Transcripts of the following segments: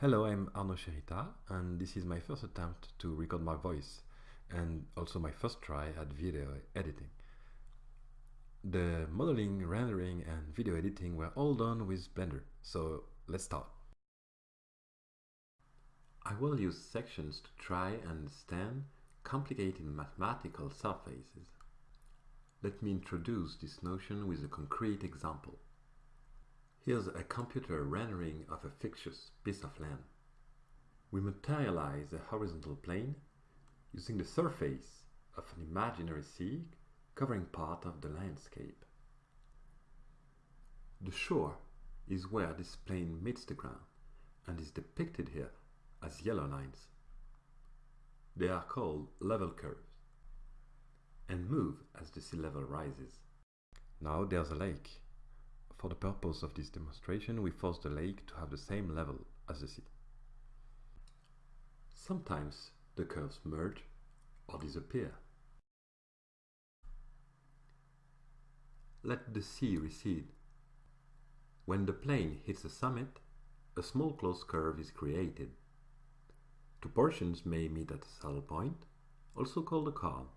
Hello, I'm Arnaud Chéritat, and this is my first attempt to record my voice, and also my first try at video editing. The modeling, rendering, and video editing were all done with Blender, so let's start. I will use sections to try and understand complicated mathematical surfaces. Let me introduce this notion with a concrete example. Here's a computer rendering of a fictitious piece of land. We materialize a horizontal plane using the surface of an imaginary sea covering part of the landscape. The shore is where this plane meets the ground and is depicted here as yellow lines. They are called level curves and move as the sea level rises. Now there's a lake for the purpose of this demonstration, we force the lake to have the same level as the sea. Sometimes the curves merge or disappear. Let the sea recede. When the plane hits the summit, a small closed curve is created. Two portions may meet at a saddle point, also called a col,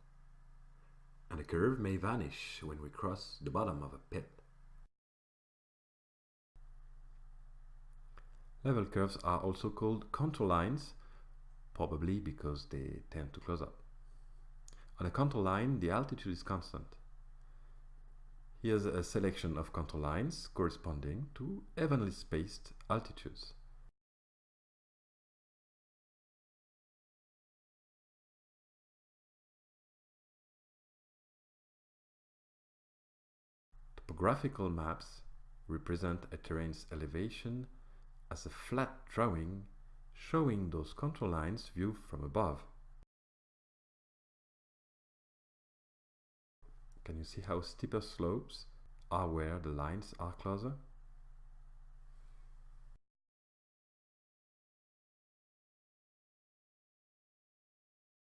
and the curve may vanish when we cross the bottom of a pit. Level curves are also called contour lines, probably because they tend to close up. On a contour line, the altitude is constant. Here's a selection of contour lines corresponding to evenly spaced altitudes. Topographical maps represent a terrain's elevation as a flat drawing showing those contour lines viewed from above. Can you see how steeper slopes are where the lines are closer?